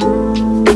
Música